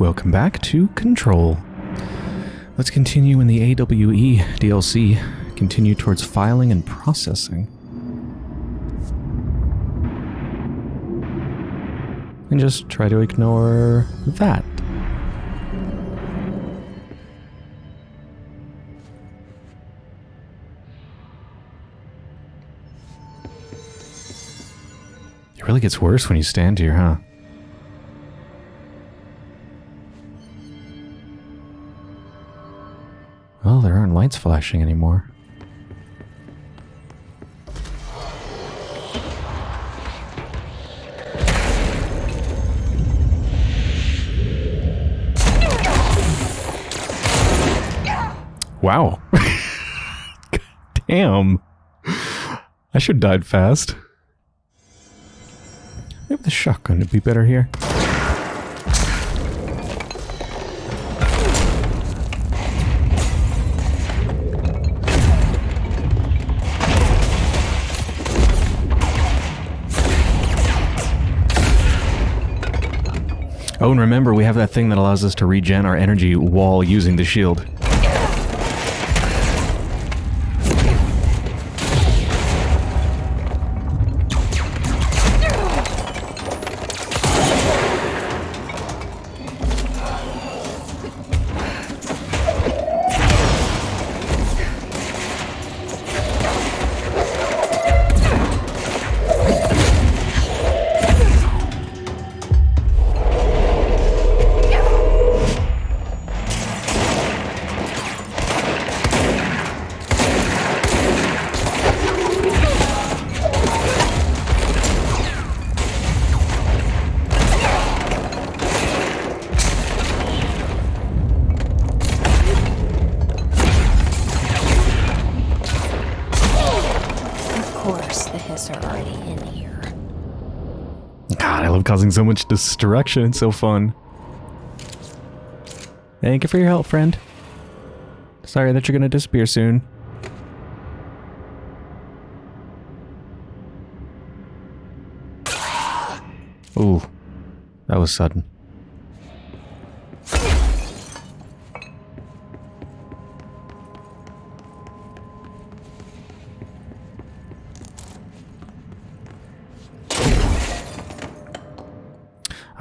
welcome back to Control. Let's continue in the AWE DLC, continue towards filing and processing. And just try to ignore that. It really gets worse when you stand here, huh? Lights flashing anymore. Wow. Damn. I should have died fast. Maybe the shotgun would be better here. Oh, and remember, we have that thing that allows us to regen our energy while using the shield. Causing so much destruction. It's so fun. Thank you for your help, friend. Sorry that you're gonna disappear soon. Ooh, that was sudden.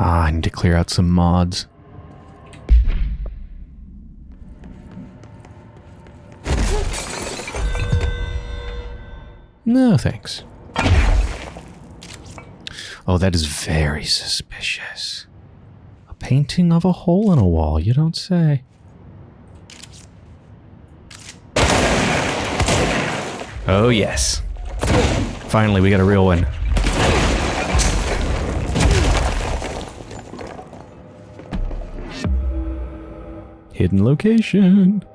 Ah, I need to clear out some mods. No, thanks. Oh, that is very suspicious. A painting of a hole in a wall, you don't say. Oh, yes. Finally, we got a real one. Hidden location.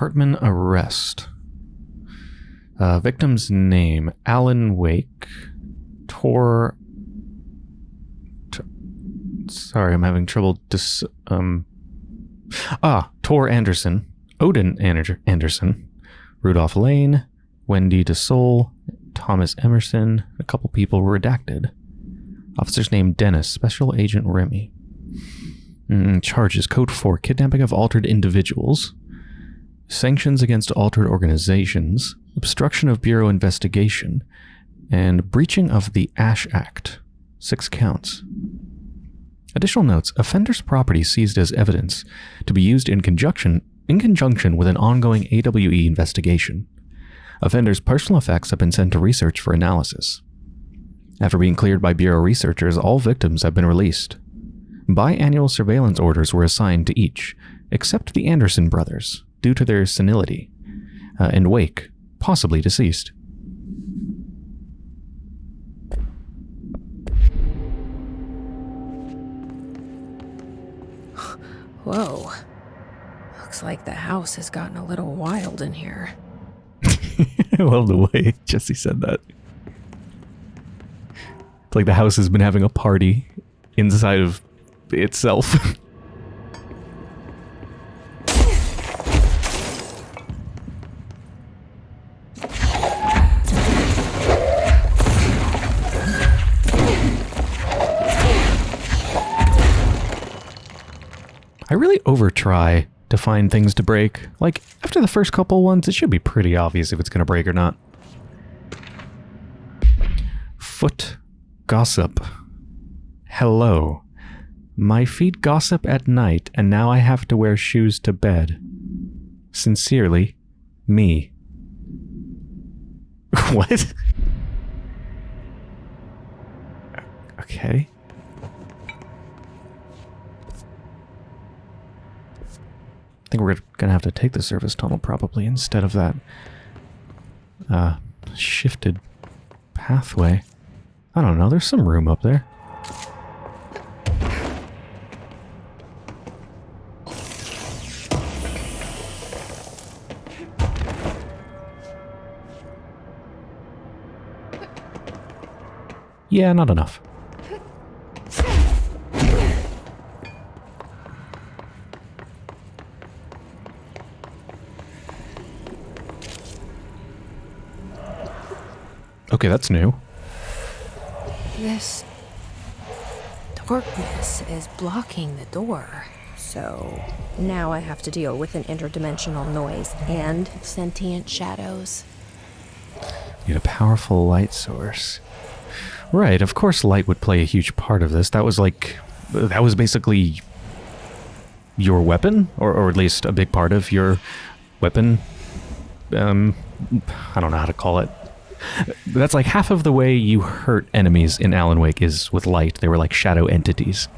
Hartman arrest. Uh, victim's name Alan Wake. Tor. T- Sorry, I'm having trouble. Dis- um. Ah, Tor Anderson, Odin Ander- Anderson, Rudolph Lane, Wendy DeSole, Thomas Emerson. A couple people were redacted. Officer's name Dennis, Special Agent Remy. Mm, charges Code 4 Kidnapping of altered individuals sanctions against altered organizations, obstruction of Bureau investigation, and breaching of the Ash Act. Six counts. Additional notes offenders' property seized as evidence to be used in conjunction, in conjunction with an ongoing AWE investigation. Offenders' personal effects have been sent to research for analysis. After being cleared by Bureau researchers, all victims have been released. Biannual surveillance orders were assigned to each, except the Anderson brothers, due to their senility, uh, and Wake, possibly deceased. Whoa. Looks like the house has gotten a little wild in here. I love the way Jesse said that. It's like the house has been having a party inside of itself. I really over try to find things to break. Like, after the first couple ones, it should be pretty obvious if it's going to break or not. Foot gossip. Hello. My feet gossip at night, and now I have to wear shoes to bed. Sincerely, me. what? Okay. Think we're gonna have to take the service tunnel probably instead of that uh, shifted pathway. I don't know, there's some room up there. Yeah, not enough. Okay, that's new. This darkness is blocking the door. So now I have to deal with an interdimensional noise and sentient shadows. Need a powerful light source. Right, of course light would play a huge part of this. That was like that was basically your weapon or or at least a big part of your weapon um I don't know how to call it. That's like half of the way you hurt enemies in Alan Wake is with light. They were like shadow entities.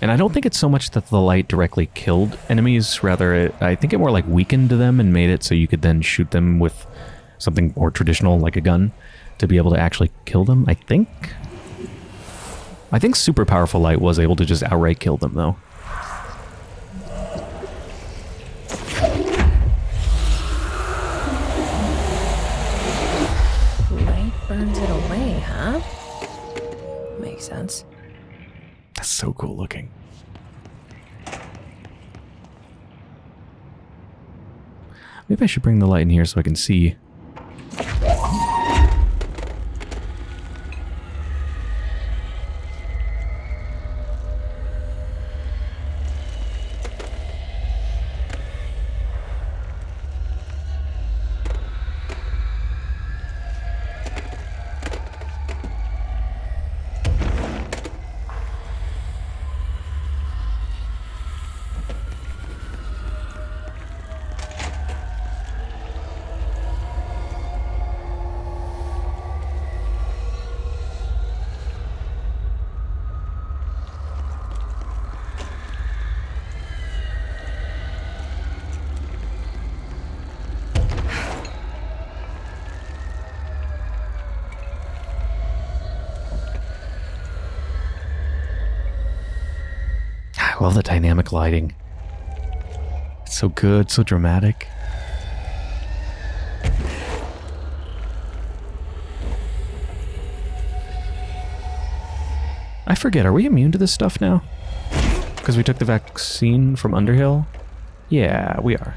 And I don't think it's so much that the light directly killed enemies, rather it, I think it more like weakened them and made it so you could then shoot them with something more traditional like a gun to be able to actually kill them, I think. I think super powerful light was able to just outright kill them though. Sense. That's so cool looking. Maybe I should bring the light in here so I can see. Love the dynamic lighting. It's so good, so dramatic. I forget, are we immune to this stuff now? Because we took the vaccine from Underhill? Yeah, we are.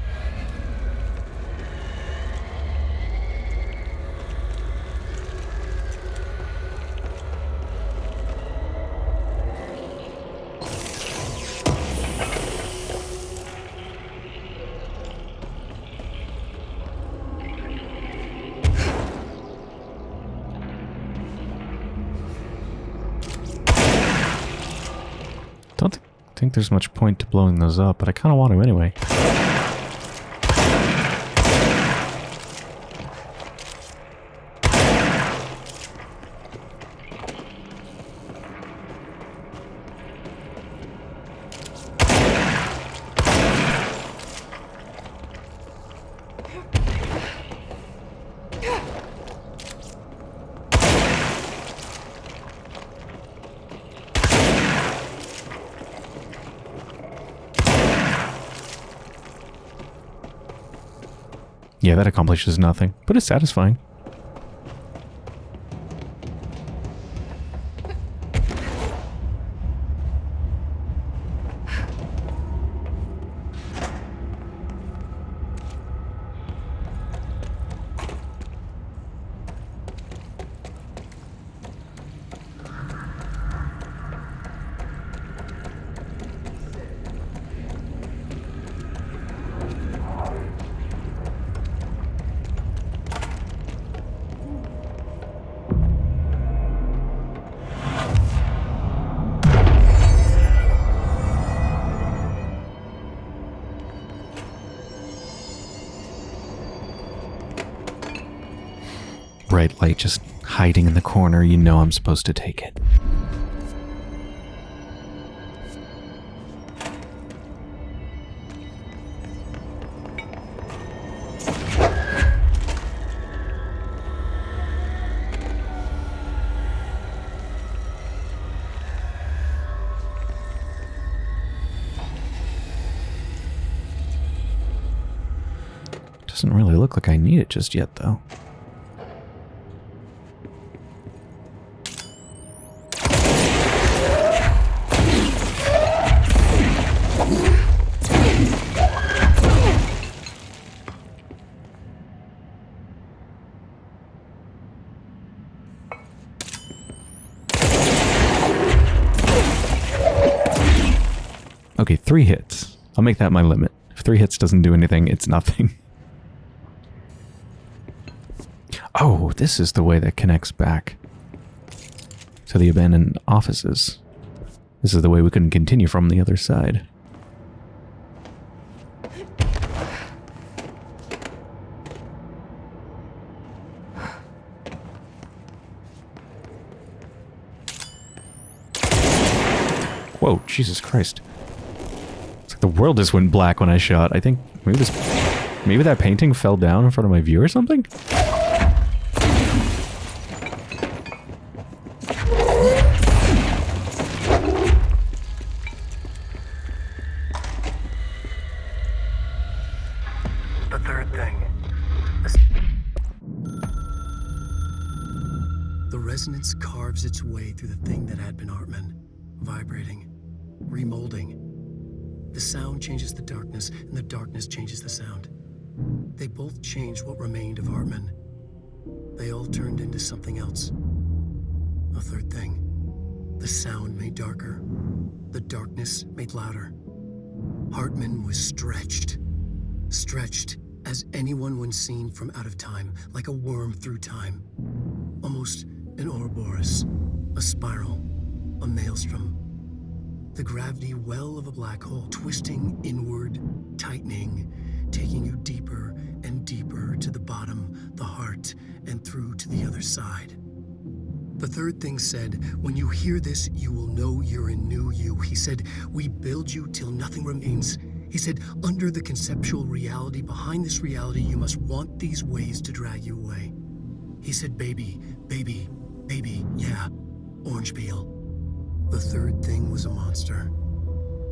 Think there's much point to blowing those up, but I kind of want to anyway. Accomplishes nothing, but it's satisfying. Bright light just hiding in the corner, you know I'm supposed to take it. Doesn't really look like I need it just yet, though. That my limit. If three hits doesn't do anything, it's nothing. Oh, this is the way that connects back to the abandoned offices. This is the way we couldn't continue from the other side. Whoa, Jesus Christ. The world just went black when I shot. I think maybe this maybe that painting fell down in front of my view or something? Darker. The darkness made louder. Hartman was stretched. Stretched as anyone when seen from out of time, like a worm through time. Almost an Ouroboros, a spiral, a maelstrom. The gravity well of a black hole, twisting inward, tightening, taking you deeper and deeper to the bottom, the heart, and through to the other side. The third thing said, When you hear this, you will know you're a new you. He said, We build you till nothing remains. He said, Under the conceptual reality behind this reality, you must want these ways to drag you away. He said, Baby, baby, baby, yeah, orange peel. The third thing was a monster.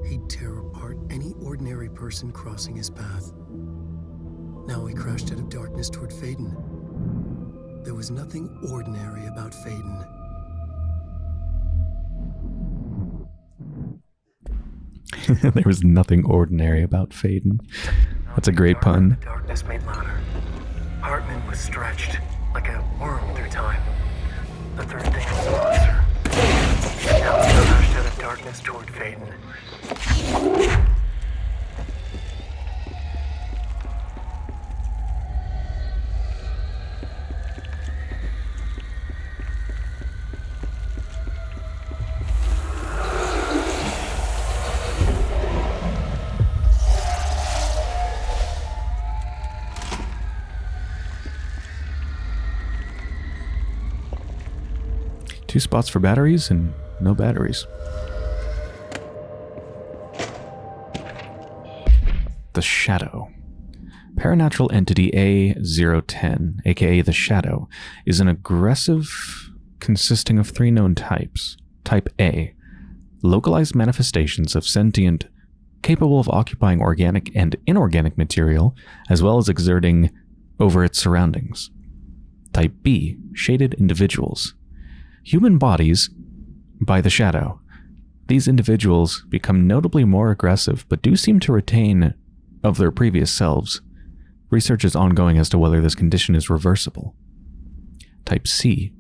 He'd tear apart any ordinary person crossing his path. Now he crashed out of darkness toward Faden. There was nothing ordinary about Faden. there was nothing ordinary about Faden. That's a great pun. The darkness made louder. Hartman was stretched like a worm through time. The third thing was a monster. Now he crashed out of darkness toward Faden. Two spots for batteries and no batteries. The Shadow. Paranatural entity A010, aka the Shadow, is an aggressive consisting of three known types. Type A, localized manifestations of sentient capable of occupying organic and inorganic material, as well as exerting over its surroundings. Type B, shaded individuals. Human bodies by the shadow. These individuals become notably more aggressive, but do seem to retain of their previous selves. Research is ongoing as to whether this condition is reversible. Type C,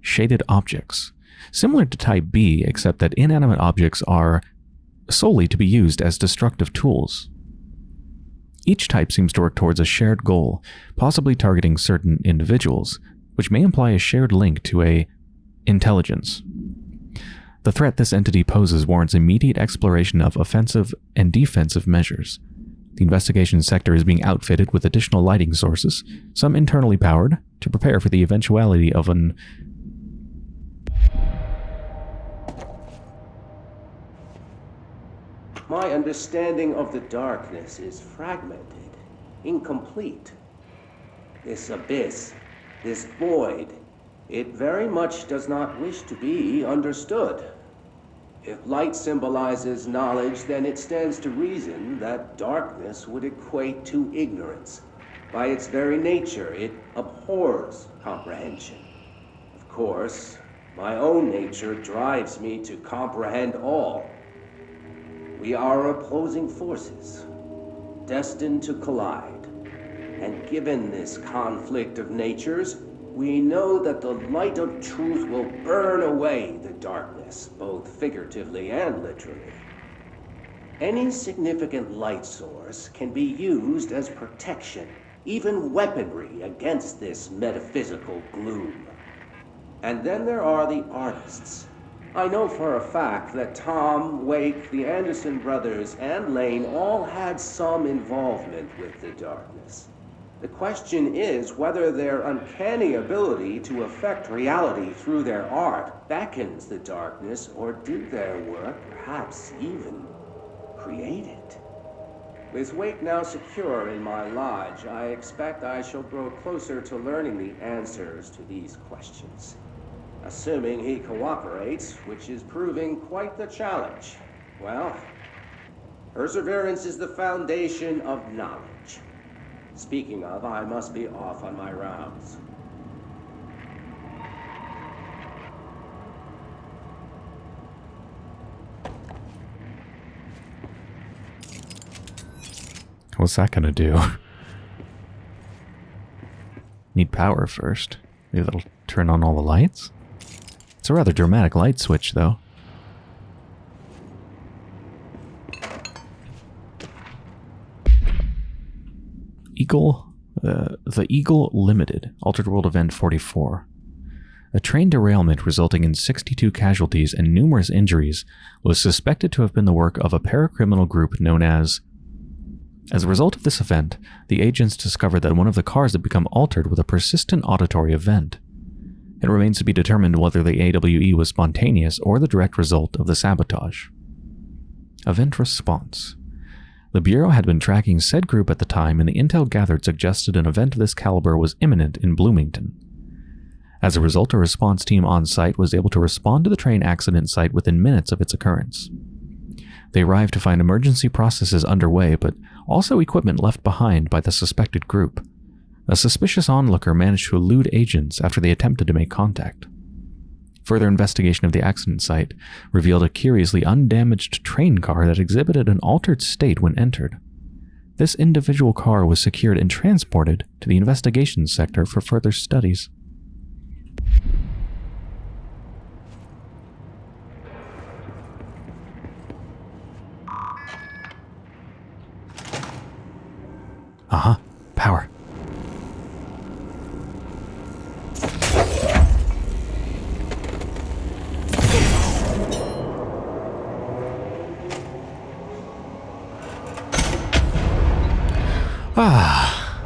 shaded objects. Similar to Type B, except that inanimate objects are solely to be used as destructive tools. Each type seems to work towards a shared goal, possibly targeting certain individuals, which may imply a shared link to a intelligence. The threat this entity poses warrants immediate exploration of offensive and defensive measures. The investigation sector is being outfitted with additional lighting sources, some internally powered, to prepare for the eventuality of an My understanding of the darkness is fragmented, incomplete. This abyss, this void, it very much does not wish to be understood. If light symbolizes knowledge, then it stands to reason that darkness would equate to ignorance. By its very nature, it abhors comprehension. Of course, my own nature drives me to comprehend all. We are opposing forces, destined to collide. And given this conflict of natures, we know that the light of truth will burn away the darkness, both figuratively and literally. Any significant light source can be used as protection, even weaponry against this metaphysical gloom. And then there are the artists, I know for a fact that Tom, Wake, the Anderson brothers, and Lane all had some involvement with the darkness. The question is whether their uncanny ability to affect reality through their art beckons the darkness, or did their work perhaps even create it? With Wake now secure in my lodge, I expect I shall grow closer to learning the answers to these questions assuming he cooperates, which is proving quite the challenge. Well, perseverance is the foundation of knowledge. Speaking of, I must be off on my rounds. What's that gonna do? Need power first. Maybe that'll turn on all the lights? It's a rather dramatic light switch, though. Eagle, uh, the Eagle Limited, Altered World Event 44. A train derailment resulting in 62 casualties and numerous injuries was suspected to have been the work of a paracriminal group known as. As a result of this event, the agents discovered that one of the cars had become altered with a persistent auditory event. It remains to be determined whether the AWE was spontaneous or the direct result of the sabotage. Event Response The Bureau had been tracking said group at the time, and the intel gathered suggested an event of this caliber was imminent in Bloomington. As a result, a response team on site was able to respond to the train accident site within minutes of its occurrence. They arrived to find emergency processes underway, but also equipment left behind by the suspected group, a suspicious onlooker managed to elude agents after they attempted to make contact. Further investigation of the accident site revealed a curiously undamaged train car that exhibited an altered state when entered. This individual car was secured and transported to the investigations sector for further studies. Uh-huh. Power. Ah.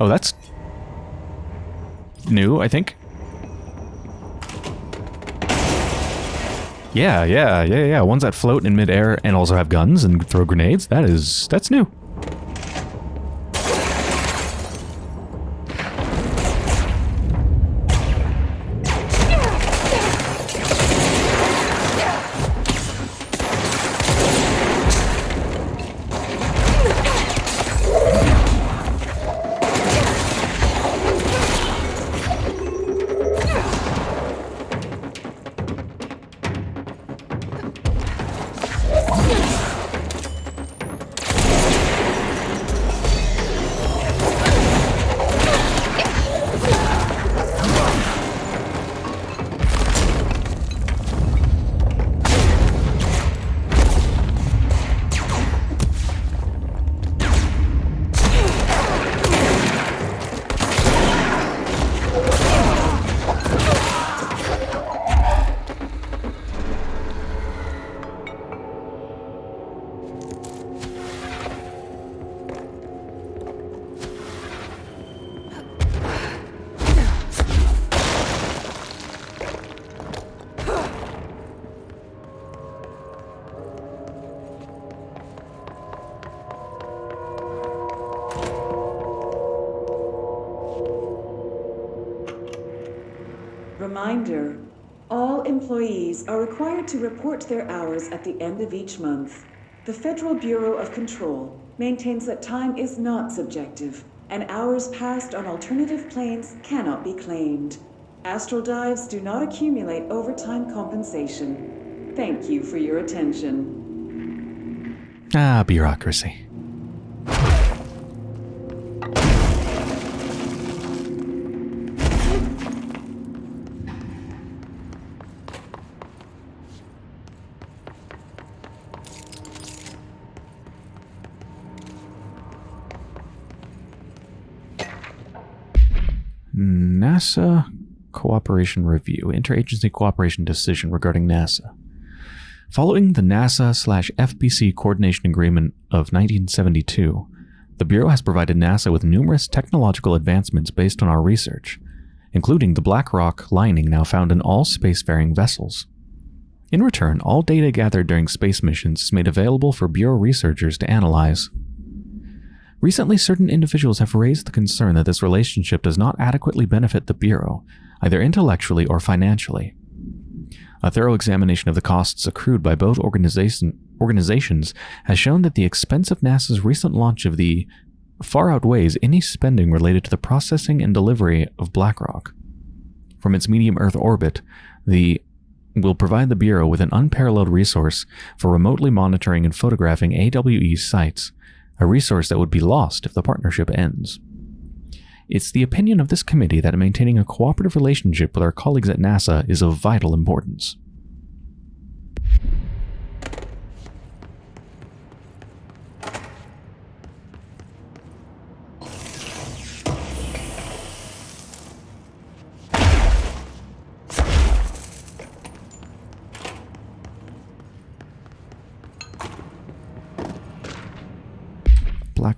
Oh, that's new, I think. Yeah, yeah, yeah, yeah. Ones that float in midair and also have guns and throw grenades. That is, that's new. Employees are required to report their hours at the end of each month. The Federal Bureau of Control maintains that time is not subjective, and hours passed on alternative planes cannot be claimed. Astral dives do not accumulate overtime compensation. Thank you for your attention. Ah, bureaucracy. NASA Cooperation Review, Interagency Cooperation Decision regarding NASA. Following the NASA slash FBC Coordination Agreement of 1972, the Bureau has provided NASA with numerous technological advancements based on our research, including the black rock lining now found in all spacefaring vessels. In return, all data gathered during space missions is made available for Bureau researchers to analyze. Recently, certain individuals have raised the concern that this relationship does not adequately benefit the Bureau, either intellectually or financially. A thorough examination of the costs accrued by both organization, organizations has shown that the expense of NASA's recent launch of the far outweighs any spending related to the processing and delivery of Black Rock. From its medium Earth orbit, the will provide the Bureau with an unparalleled resource for remotely monitoring and photographing AWE sites, a resource that would be lost if the partnership ends. It's the opinion of this committee that maintaining a cooperative relationship with our colleagues at NASA is of vital importance.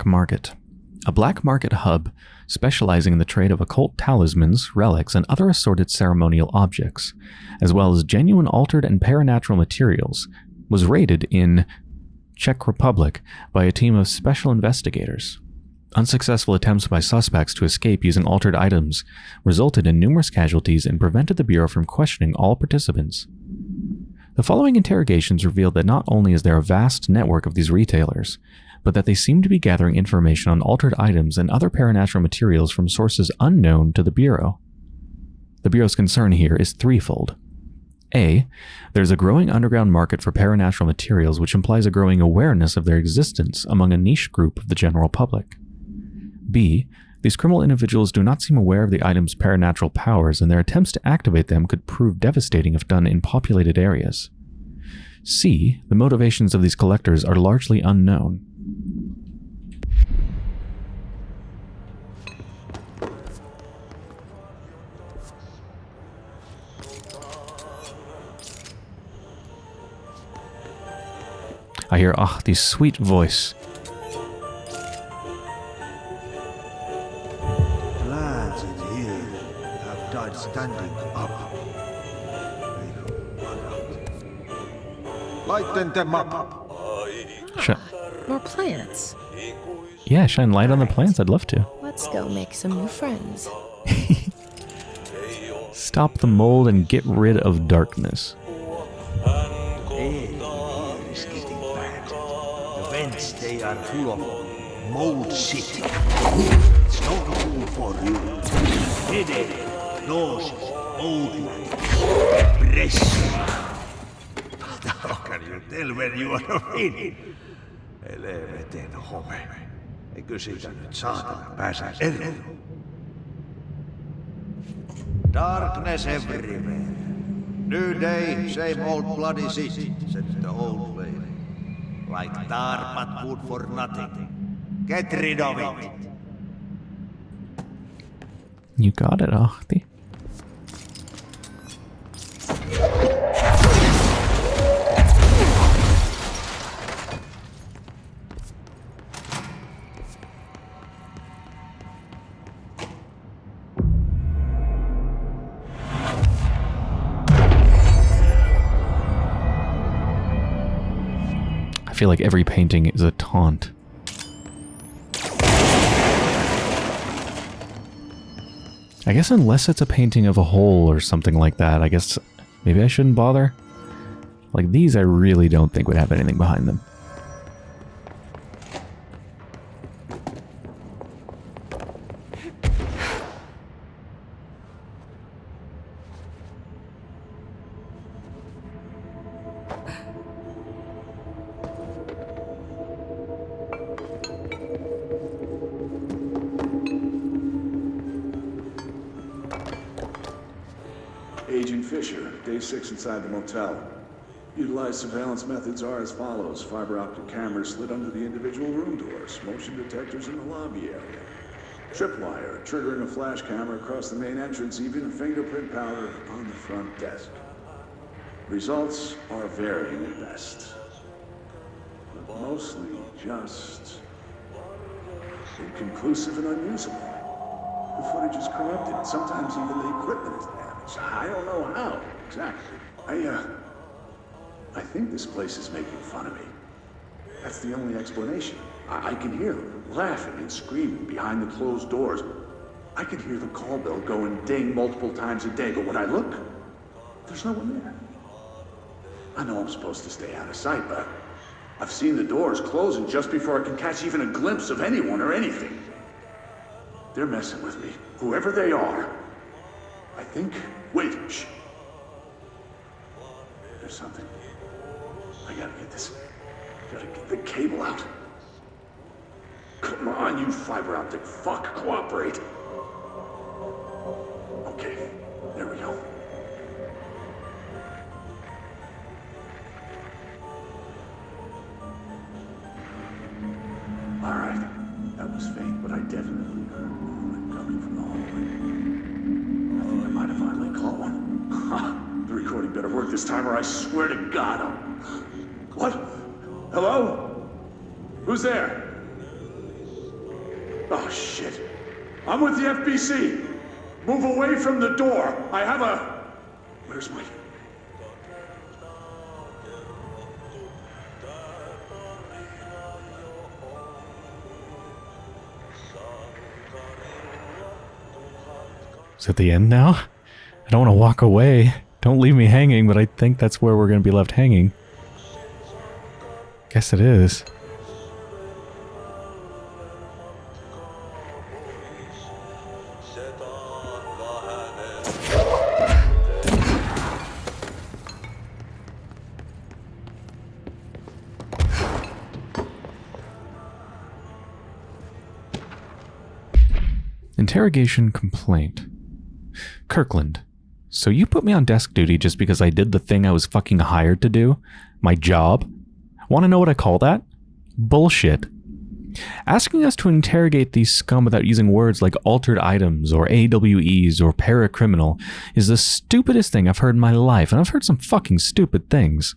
Black Market. A black market hub specializing in the trade of occult talismans, relics, and other assorted ceremonial objects, as well as genuine altered and paranatural materials, was raided in Czech Republic by a team of special investigators. Unsuccessful attempts by suspects to escape using altered items resulted in numerous casualties and prevented the Bureau from questioning all participants. The following interrogations revealed that not only is there a vast network of these retailers, but that they seem to be gathering information on altered items and other paranatural materials from sources unknown to the Bureau. The Bureau's concern here is threefold. A. There's a growing underground market for paranatural materials which implies a growing awareness of their existence among a niche group of the general public. B. These criminal individuals do not seem aware of the item's paranatural powers and their attempts to activate them could prove devastating if done in populated areas. C. The motivations of these collectors are largely unknown. I hear, ah, oh, sweet voice. Lads in here have died standing up. Lighten them up. Sh More plants. yeah, shine light on the plants. I'd love to. Let's go make some new friends. Stop the mold and get rid of darkness. Full of mold shit. It's no good for you. Headache, nauseous, mold depression. How can you tell when you are in? Helvetin home. Eikö siitä nyt saatana pääse eroon? Darkness everywhere. New day, same old bloody city, said the old. Like tar but good for nothing. Get rid of it. You got it, Ahti. Like every painting is a taunt. I guess unless it's a painting of a hole or something like that, I guess maybe I shouldn't bother. Like these I really don't think would have anything behind them. Inside the motel. Utilized surveillance methods are as follows. Fiber optic cameras slid under the individual room doors. Motion detectors in the lobby area. Tripwire, triggering a flash camera across the main entrance, even fingerprint powder on the front desk. Results are varying at best. But mostly just inconclusive and unusable. The footage is corrupted. Sometimes even the equipment is damaged. I don't know how, exactly. I, uh... I think this place is making fun of me. That's the only explanation. I, I can hear them laughing and screaming behind the closed doors. I can hear the call bell go and ding multiple times a day, but when I look, there's no one there. I know I'm supposed to stay out of sight, but I've seen the doors closing just before I can catch even a glimpse of anyone or anything. They're messing with me, whoever they are. I think... Wait, shh. There's something. I gotta get this. Gotta get the cable out. Come on, you fiber optic fuck, cooperate. I swear to God, I'm... What? Hello? Who's there? Oh, shit. I'm with the FBC. Move away from the door. I have a... Where's my... Is it the end now? I don't want to walk away. Don't leave me hanging, but I think that's where we're going to be left hanging. Guess it is. Interrogation complaint. Kirkland, so you put me on desk duty just because I did the thing I was fucking hired to do? My job? Want to know what I call that? Bullshit. Asking us to interrogate these scum without using words like altered items or AWEs or paracriminal is the stupidest thing I've heard in my life, and I've heard some fucking stupid things.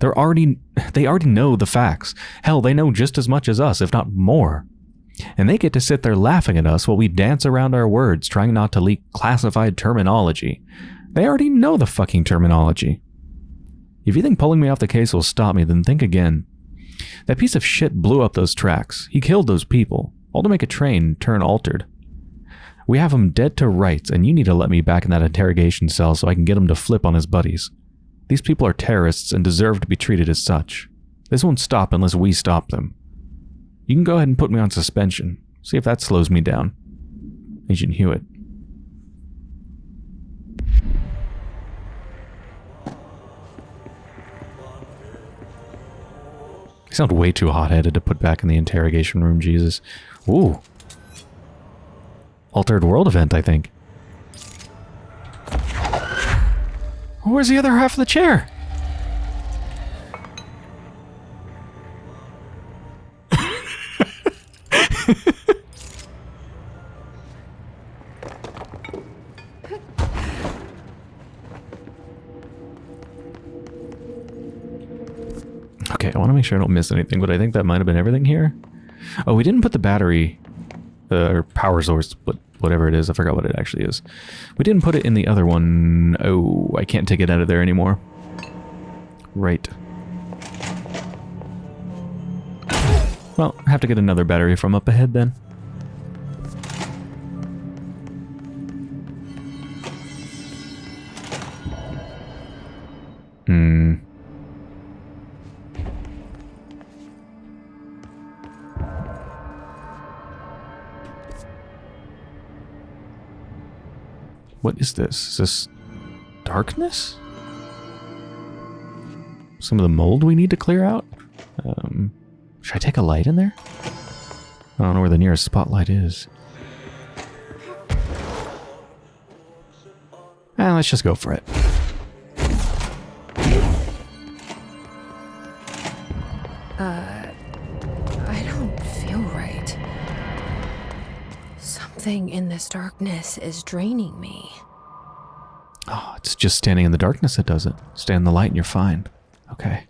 They're already they already know the facts. Hell, they know just as much as us, if not more. And they get to sit there laughing at us while we dance around our words, trying not to leak classified terminology. They already know the fucking terminology. If you think pulling me off the case will stop me, then think again. That piece of shit blew up those tracks. He killed those people, all to make a train turn altered. We have him dead to rights, and you need to let me back in that interrogation cell so I can get him to flip on his buddies. These people are terrorists and deserve to be treated as such. This won't stop unless we stop them. You can go ahead and put me on suspension. See if that slows me down. Agent Hewitt. I sound way too hot-headed to put back in the interrogation room, Jesus. Ooh. Altered World event, I think. Where's the other half of the chair? Okay, I want to make sure I don't miss anything, but I think that might have been everything here. Oh, we didn't put the battery, uh, or power source, but whatever it is, I forgot what it actually is. We didn't put it in the other one. Oh, I can't take it out of there anymore. Right. Well, I have to get another battery from up ahead then. Hmm. What is this? Is this darkness? Some of the mold we need to clear out? Um, should I take a light in there? I don't know where the nearest spotlight is. Eh, let's just go for it. Uh, I don't feel right. Something in this darkness is draining me. Oh, it's just standing in the darkness that does it. Stand in the light and you're fine. Okay.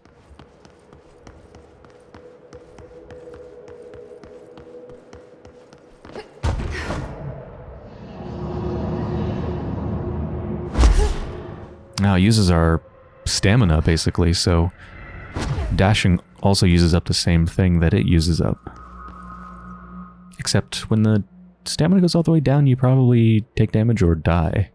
Now uses our stamina basically, so dashing also uses up the same thing that it uses up. Except when the stamina goes all the way down, you probably take damage or die.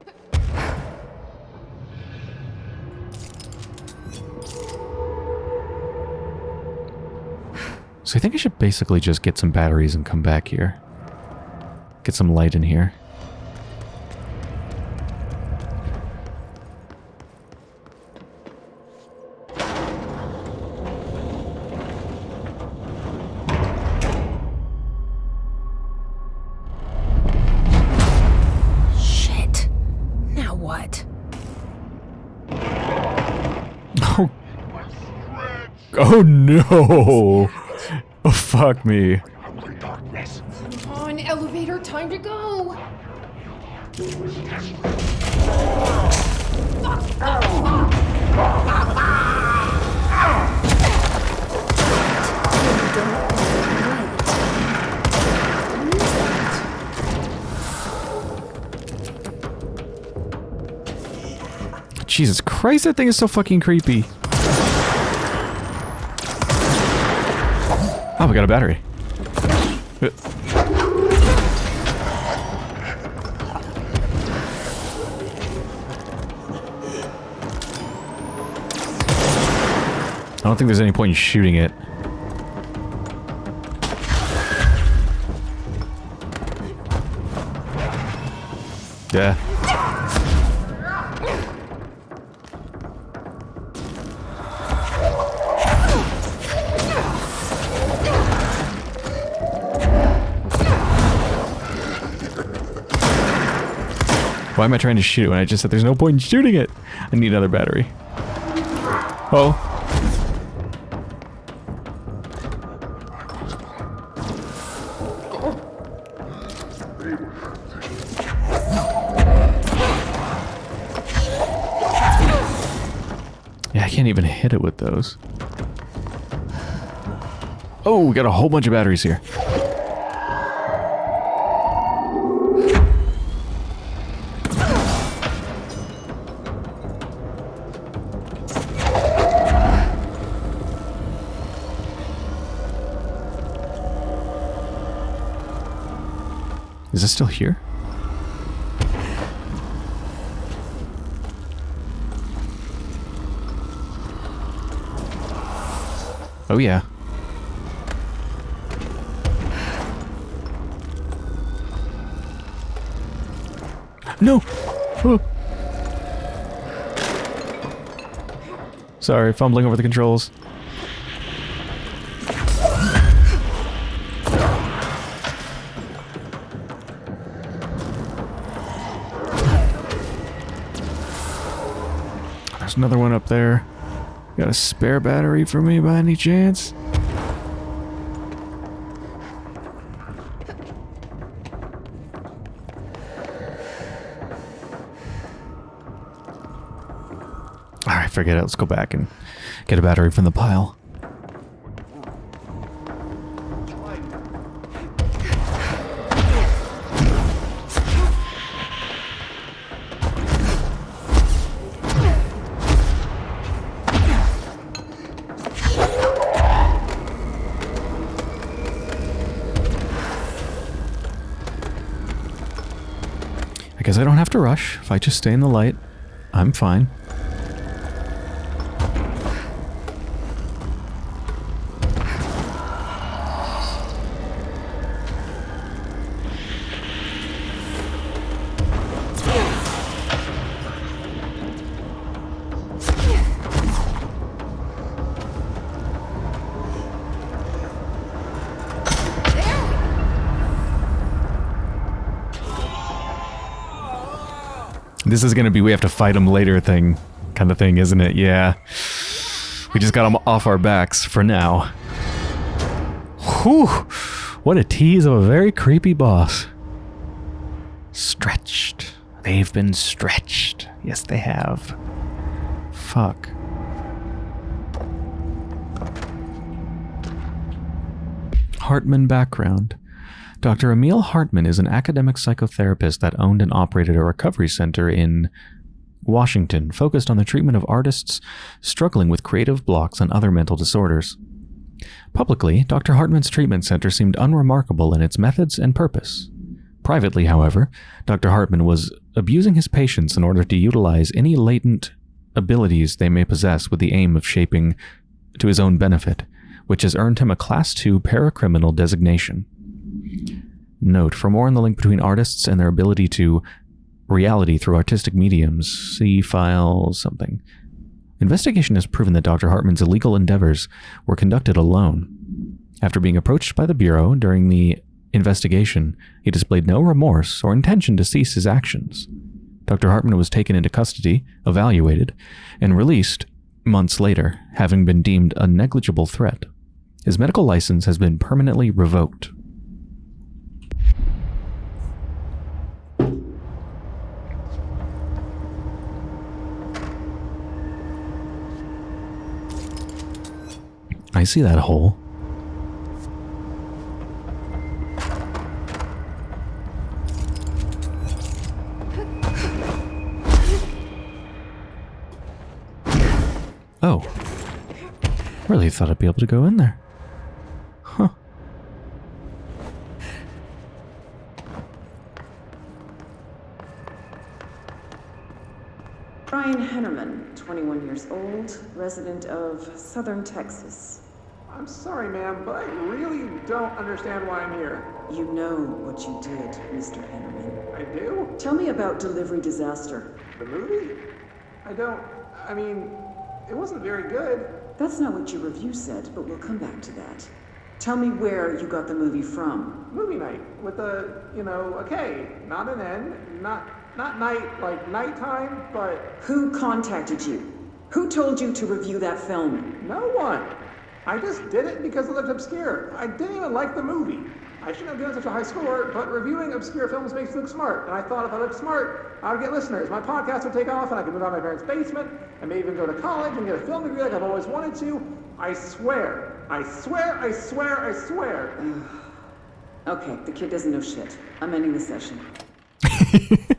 So I think I should basically just get some batteries and come back here. Get some light in here. No. Oh fuck me. Come on, elevator, time to go. Jesus Christ, that thing is so fucking creepy. Oh, we got a battery. I don't think there's any point in shooting it. Yeah. Why am I trying to shoot it when I just said there's no point in shooting it? I need another battery. Oh. Yeah, I can't even hit it with those. Oh, we got a whole bunch of batteries here. Is it still here? Oh yeah. No! Oh. Sorry, fumbling over the controls. Another one up there. Got a spare battery for me by any chance? Alright, forget it. Let's go back and get a battery from the pile. If I just stay in the light, I'm fine. This is gonna be we have to fight him later thing, kind of thing, isn't it? Yeah. We just got him off our backs for now. Whew! What a tease of a very creepy boss. Stretched. They've been stretched. Yes, they have. Fuck. Hartman background. Dr. Emil Hartman is an academic psychotherapist that owned and operated a recovery center in Washington focused on the treatment of artists struggling with creative blocks and other mental disorders. Publicly, Dr. Hartman's treatment center seemed unremarkable in its methods and purpose. Privately, however, Dr. Hartman was abusing his patients in order to utilize any latent abilities they may possess with the aim of shaping to his own benefit, which has earned him a Class II paracriminal designation. Note, for more on the link between artists and their ability to reality through artistic mediums, see file something. Investigation has proven that Dr. Hartman's illegal endeavors were conducted alone. After being approached by the Bureau during the investigation, he displayed no remorse or intention to cease his actions. Dr. Hartman was taken into custody, evaluated, and released months later, having been deemed a negligible threat. His medical license has been permanently revoked. I see that hole. Oh. Really thought I'd be able to go in there. 31 years old, resident of southern Texas. I'm sorry, ma'am, but I really don't understand why I'm here. You know what you did, Mr. Henneman. I do? Tell me about Delivery Disaster. The movie? I don't... I mean, it wasn't very good. That's not what your review said, but we'll come back to that. Tell me where you got the movie from. Movie night, with a, you know, a K, not an N, not, not night, like nighttime, but... Who contacted you? Who told you to review that film? no one. I just did it because it looked obscure. I didn't even like the movie. I shouldn't have given such a high score, but reviewing obscure films makes you look smart. And I thought if I looked smart, I would get listeners. My podcast would take off, and I could move out of my parents' basement, and maybe even go to college and get a film degree like I've always wanted to. I swear, I swear, I swear, I swear. Okay, the kid doesn't know shit. I'm ending the session.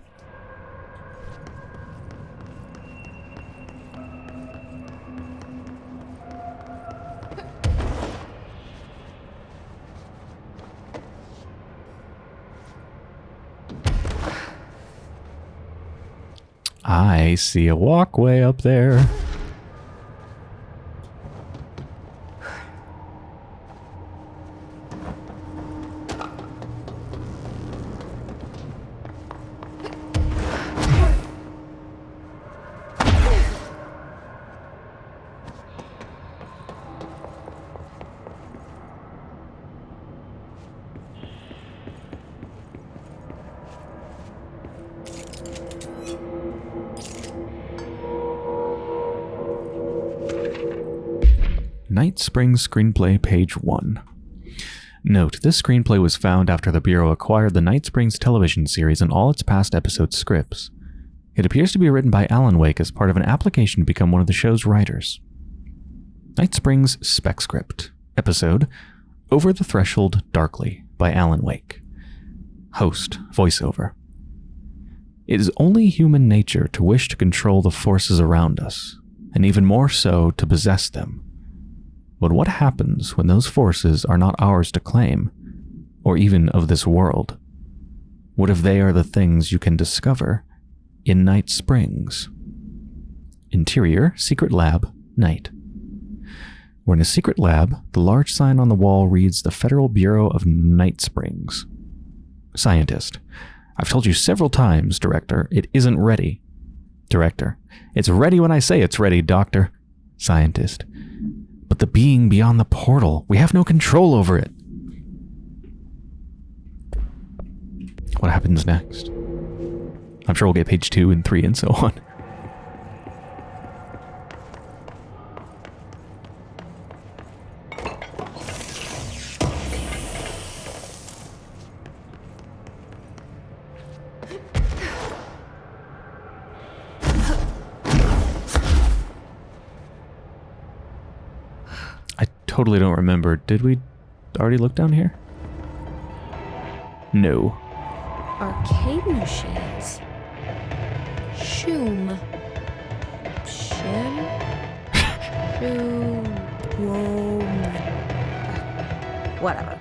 I see a walkway up there. Night Springs Screenplay, page 1. Note, this screenplay was found after the Bureau acquired the Night Springs television series and all its past episode scripts. It appears to be written by Alan Wake as part of an application to become one of the show's writers. Night Springs Spec Script, episode Over the Threshold Darkly by Alan Wake. Host, voiceover. It is only human nature to wish to control the forces around us, and even more so to possess them. But what happens when those forces are not ours to claim, or even of this world? What if they are the things you can discover in Night Springs? Interior, secret lab, night. We're in a secret lab. The large sign on the wall reads the Federal Bureau of Night Springs. Scientist. I've told you several times, Director, it isn't ready. Director. It's ready when I say it's ready, Doctor. Scientist. But the being beyond the portal, we have no control over it. What happens next? I'm sure we'll get page two and three and so on. Totally don't remember. Did we already look down here? No. Arcade machines. Shoom. Shim? Shoom. Whoa. Whatever.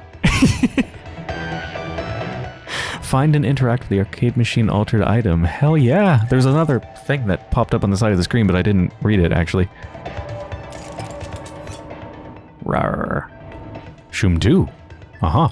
Find and interact with the arcade machine altered item. Hell yeah! There's another thing that popped up on the side of the screen, but I didn't read it actually. Shoom 2. Uh huh.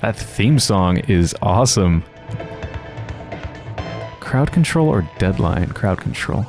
That theme song is awesome. Crowd control or deadline? Crowd control.